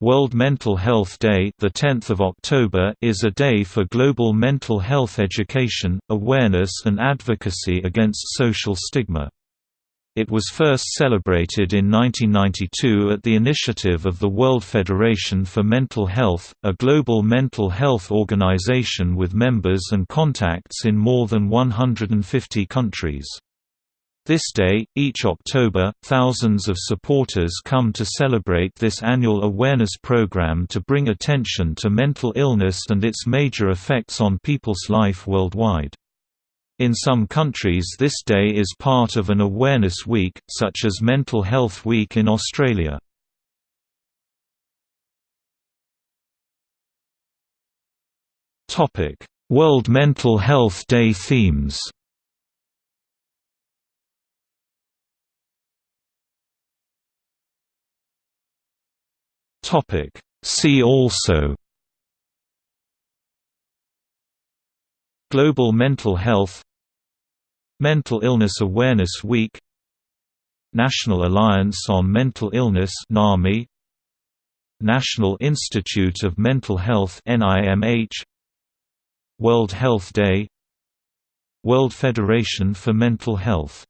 World Mental Health Day, the 10th of October, is a day for global mental health education, awareness and advocacy against social stigma. It was first celebrated in 1992 at the initiative of the World Federation for Mental Health, a global mental health organization with members and contacts in more than 150 countries. This day, each October, thousands of supporters come to celebrate this annual awareness program to bring attention to mental illness and its major effects on people's life worldwide. In some countries this day is part of an awareness week, such as Mental Health Week in Australia. World Mental Health Day themes Topic. See also Global mental health Mental Illness Awareness Week National Alliance on Mental Illness NAMI National Institute of Mental Health NIMH World Health Day World Federation for Mental Health